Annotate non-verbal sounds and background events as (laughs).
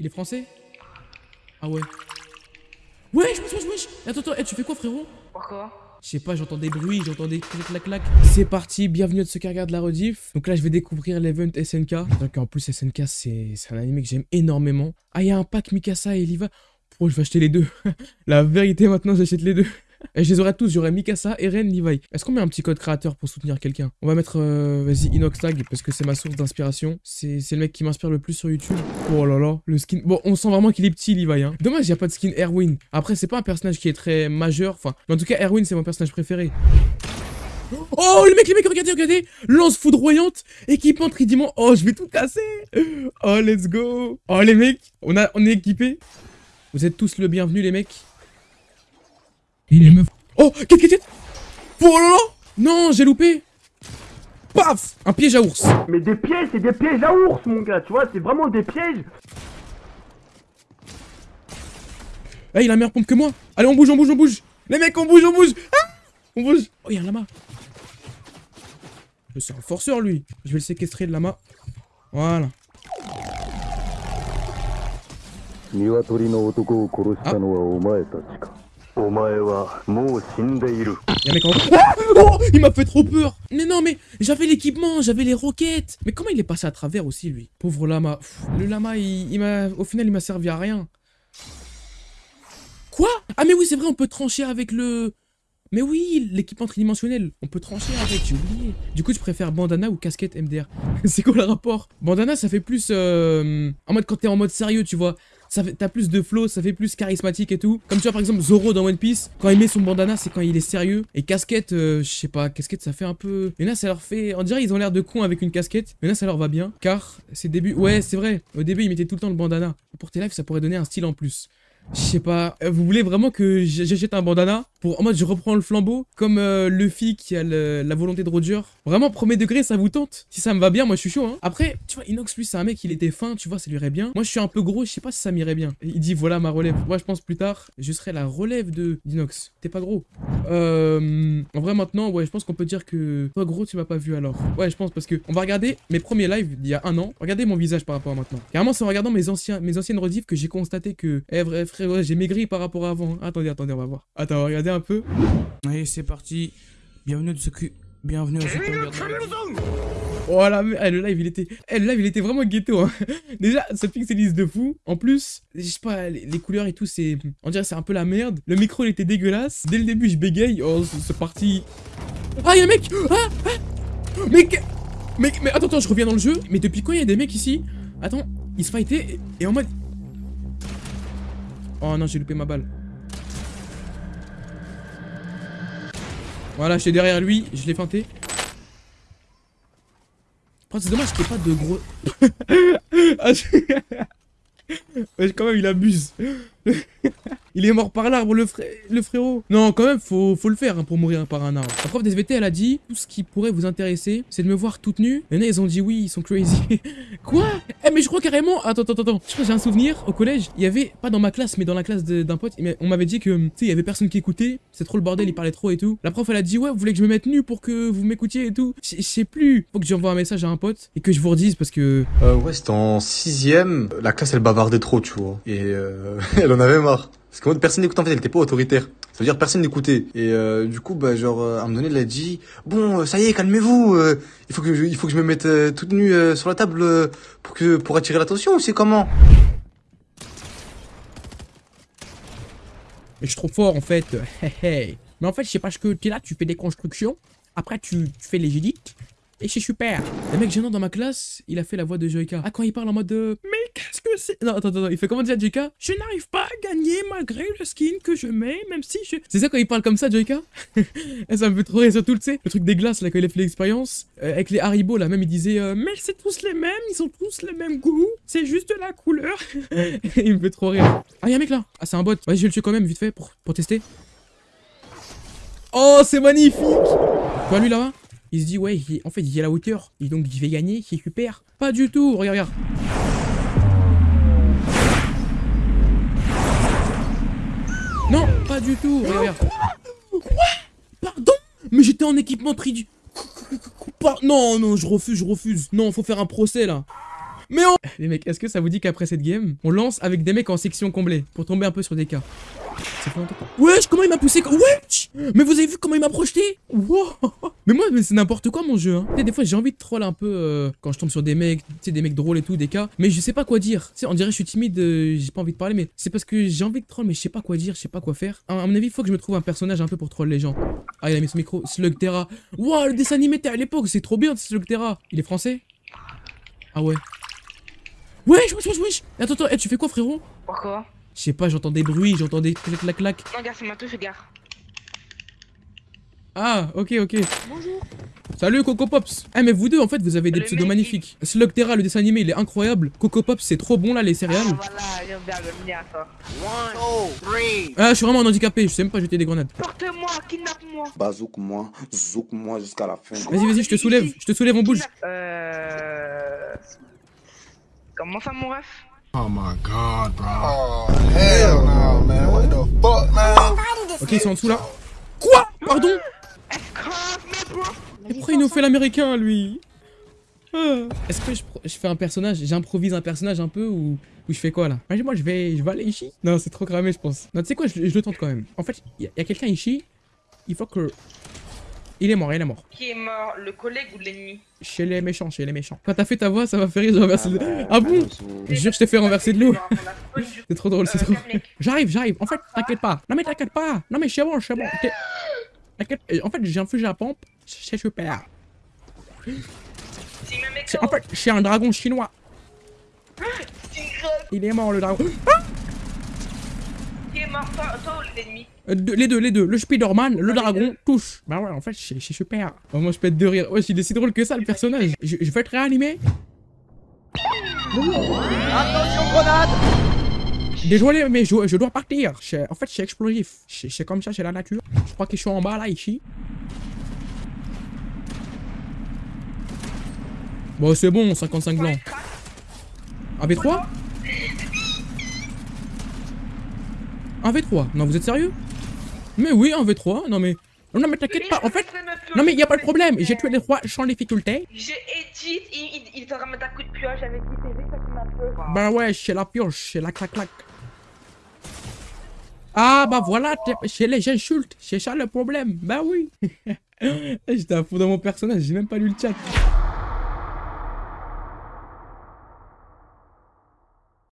Il est français? Ah ouais. Wesh, wesh, wesh, wesh Attends, attends, eh, tu fais quoi frérot? Pourquoi? Je sais pas, j'entends des bruits, j'entends des clac clac clac. C'est parti, bienvenue à ceux qui regardent la rediff. Donc là, je vais découvrir l'event SNK. Donc en plus, SNK, c'est un anime que j'aime énormément. Ah, il y a un pack Mikasa et Eliva. Pourquoi je vais acheter les deux? (laughs) La vérité, maintenant, j'achète les deux. Et je les aurai tous, j'aurai Mikasa, Eren, Levi. Est-ce qu'on met un petit code créateur pour soutenir quelqu'un? On va mettre, euh, vas-y, Inoxtag, parce que c'est ma source d'inspiration. C'est le mec qui m'inspire le plus sur YouTube. Oh là là, le skin... Bon, on sent vraiment qu'il est petit, Levi, hein. Dommage, il n'y a pas de skin Erwin. Après, c'est pas un personnage qui est très majeur, enfin... Mais en tout cas, Erwin, c'est mon personnage préféré. Oh, les mecs, les mecs, regardez, regardez Lance foudroyante, équipement tridiment. Oh, je vais tout casser Oh, let's go Oh, les mecs, on, a, on est équipés. Vous êtes tous le bienvenu, les mecs. Et les meufs... Oh, qu'est-ce que Oh là là Non, j'ai loupé. Paf Un piège à ours. Mais des pièges, c'est des pièges à ours, mon gars, tu vois, c'est vraiment des pièges. Eh, il a meilleure pompe que moi. Allez, on bouge, on bouge, on bouge. Les mecs, on bouge, on bouge. Ah On bouge. Oh, il y a un lama. C'est un forceur, lui. Je vais le séquestrer, le lama. Voilà. 鶏 Y'a un mec en Il m'a fait trop peur Mais non, mais j'avais l'équipement, j'avais les roquettes Mais comment il est passé à travers aussi, lui? Pauvre lama. Le lama, il, m'a... Au final, il m'a servi à rien. Quoi? Ah mais oui, c'est vrai, on peut trancher avec le... Mais oui, l'équipement tridimensionnel, on peut trancher avec, j'ai oublié. Du coup, je préfère bandana ou casquette MDR. (laughs) c'est quoi le rapport? Bandana, ça fait plus... Euh, en mode quand t'es en mode sérieux, tu vois. Ça fait, t'as plus de flow, ça fait plus charismatique et tout. Comme tu vois par exemple Zoro dans One Piece, quand il met son bandana, c'est quand il est sérieux. Et casquette, euh, je sais pas, casquette ça fait un peu. Mais là ça leur fait. On dirait ils ont l'air de cons avec une casquette. Mais là ça leur va bien. Car c'est début. Ouais, c'est vrai. Au début ils mettaient tout le temps le bandana. Pour tes lives, ça pourrait donner un style en plus. Je sais pas, euh, vous voulez vraiment que j'achète un bandana pour en mode je reprends le flambeau comme euh, Luffy qui a la volonté de Roger. Vraiment premier degré ça vous tente. Si ça me va bien moi je suis chaud hein. Après tu vois Inox lui c'est un mec il était fin tu vois ça lui irait bien. Moi je suis un peu gros je sais pas si ça m'irait bien. Il dit voilà ma relève. Moi je pense plus tard je serai la relève de d'Inox. T'es pas gros. Euh En vrai maintenant ouais je pense qu'on peut dire que Toi gros tu m'as pas vu alors. Ouais je pense parce que on va regarder mes premiers lives d'il y a un an. Regardez mon visage par rapport à maintenant. Carrément c'est en regardant mes anciens mes anciennes rediffs que j'ai constaté que Eh vrai j'ai maigri par rapport à avant. Attendez attendez on va voir. Attends regardez un peu. Allez c'est parti. Bienvenue de ceux qui Bienvenue à. Oh la me- eh, le live il était eh, le live il était vraiment ghetto hein. (laughs) Déjà ce pixelise de fou. En plus je sais pas les, couleurs et tout c'est On dirait c'est un peu la merde. Le micro il était dégueulasse. Dès le début je bégaye. Oh c'est parti. Ah y'a un mec! Ah, ah! Mais mais, mais attends attends je reviens dans le jeu. Mais depuis quand il y a des mecs ici? Attends ils se fightaient et en mode Oh non j'ai loupé ma balle Voilà j'étais derrière lui Je l'ai feinté c'est dommage qu'il n'y ait pas de gros. (laughs) Ah, (laughs) quand même, il abuse. (laughs) il est mort par l'arbre, le, fré- le frérot. Non, quand même, faut, faut le faire hein, pour mourir par un arbre. La prof d'SVT, elle a dit tout ce qui pourrait vous intéresser, c'est de me voir toute nue. Et là, ils ont dit oui, ils sont crazy. (laughs) Quoi? Eh, mais je crois carrément. Attends, attends, attends. Je crois j'ai un souvenir. Au collège, il y avait, pas dans ma classe, mais dans la classe d'un pote, on m'avait dit que, tu il y avait personne qui écoutait. C'est trop le bordel, il parlait trop et tout. La prof, elle a dit ouais, vous voulez que je me mette nu pour que vous m'écoutiez et tout? Je sais plus. Faut que j'envoie un message à un pote et que je vous redise parce que Euh, ouais, c'était en sixième. La classe, elle bavardait trop, tu vois. Et euh, (laughs) elle en avait marre. Parce que moi, personne n'écoutait, en fait, elle était pas autoritaire. Ça veut dire personne n'écoutait. Et euh, du coup, bah, genre, euh, à un moment donné, elle a dit, bon, euh, ça y est, calmez-vous. il faut que je, me mette toute nue sur la table pour que pour attirer l'attention. C'est comment? Mais je suis trop fort en fait. (laughs) Hey. Mais en fait, je sais pas ce que tu es là, tu fais des constructions. Après, tu, fais les edits. Et c'est super. Le mec gênant dans ma classe, il a fait la voix de Joyka. Ah, quand il parle en mode de. Mais qu'est-ce que c'est? Non, attends, attends, il fait comment déjà Joyka? Je n'arrive pas à gagner malgré le skin que je mets, même si je. C'est ça quand il parle comme ça, Joyka? (laughs) Ça me fait trop rire, surtout, tu sais, le truc des glaces là, quand il a fait l'expérience. euh, avec les Haribo là, même il disait euh, Mais c'est tous les mêmes, ils ont tous le même goût, c'est juste la couleur. (laughs) il me fait trop rire. Ah, y'a un mec là Ah, c'est un bot. Vas-y, je vais le tuer quand même, vite fait, pour, pour tester. Oh, c'est magnifique Tu vois lui là-bas? Il se dit, ouais, il- en fait, il est à la hauteur, et donc il va gagner, c'est super. Pas du tout, regarde, regarde. Non, pas du tout, regarde. Quoi? Pardon? Mais j'étais en équipement tridu... Par- Non, non, je refuse, je refuse. Non, faut faire un procès là. Mais on... Les mecs, est-ce que ça vous dit qu'après cette game, on lance avec des mecs en section comblée pour tomber un peu sur des cas? Ça fait longtemps. Wesh, comment il m'a poussé? Wesh Mais vous avez vu comment il m'a projeté? Wow Mais moi, mais c'est n'importe quoi mon jeu. Hein. Tu sais, des fois, j'ai envie de troll un peu euh, quand je tombe sur des mecs, tu sais, des mecs drôles et tout, des cas. Mais je sais pas quoi dire. Tu sais, on dirait que je suis timide, euh, j'ai pas envie de parler, mais c'est parce que j'ai envie de troll, mais je sais pas quoi dire, je sais pas quoi faire. À, à mon avis, il faut que je me trouve un personnage un peu pour troll les gens. Ah, il a mis son micro. Slugterra. Wow, le dessin animé à l'époque, c'est trop bien, Slugterra. Il est français? Ah ouais. Wesh, wesh, wesh, wesh Attends, attends, eh, tu fais quoi, frérot? Pourquoi? Je sais pas, j'entends des bruits, j'entends des clac, clac, clac. Non, gars, c'est ma touche, gars. Ah, ok, ok. Bonjour. Salut Coco Pops. Eh mais vous deux en fait vous avez des Le pseudos magnifiques. Slugterra le dessin animé il est incroyable. Coco Pops c'est trop bon là les céréales. Ah, voilà, j'aime bien, j'aime bien ça. Ah je suis vraiment un handicapé, je sais même pas jeter des grenades. Porte-moi, kidnappe-moi. Bazouk-moi, zouk-moi jusqu'à la fin. Vas-y vas-y je te soulève, je te soulève on bouge. Euh. Comment ça, mon ref? Ok ils sont en dessous là. Quoi? Pardon? bro Mais pourquoi il nous fait l'américain lui Ah. Est-ce que je, fais un personnage, j'improvise un personnage un peu ou, ou je fais quoi là? Moi je vais, je vais aller ici. Non c'est trop cramé je pense. Non tu sais quoi je, je le tente quand même. En fait il y, a- quelqu'un ici, il faut que... Il est mort, il est mort. Qui est mort, le collègue ou l'ennemi? Chez les méchants, chez les méchants. Quand t'as fait ta voix, ça m'a fait rire, j'ai renversé de l'eau. Ah bon? Je jure, je t'ai fait renverser de l'eau. C'est trop drôle, c'est trop. J'arrive, j'arrive. En fait, t'inquiète pas. Non mais t'inquiète pas. Non mais c'est bon, c'est bon. Euh, En fait, j'ai infligé la pompe. C'est super. C'est- En fait, c'est un dragon chinois. Il est mort le dragon. Qui est mort, toi, toi ou l'ennemi Euh, les deux, les deux. Le Spider-Man, le dragon, tous. Bah ouais, en fait, c'est super. Oh, moi, je pète de rire. Ouais, il est si drôle que ça, le personnage. Je, je vais te réanimer. Désolé, mais je, je dois partir. En fait, c'est explosif. C'est c'est comme ça, c'est la nature. Je crois qu'ils sont en bas, là, ici. Bon, c'est bon, 55 blancs. Un V3 Un V3 Non, vous êtes sérieux? Mais oui, un V3. Non, mais... Non, mais t'inquiète pas. En fait... Non, mais y a pas de problème. J'ai tué les trois sans difficulté. J'ai edit, il, il, il un coup de pioche avec dit c'est ça qui m'a peur. Ben ouais, c'est la pioche, c'est la clac-clac. Ah bah voilà, c'est les insultes, c'est ça le problème. Bah oui. J'étais à fond dans mon personnage, j'ai même pas lu le chat.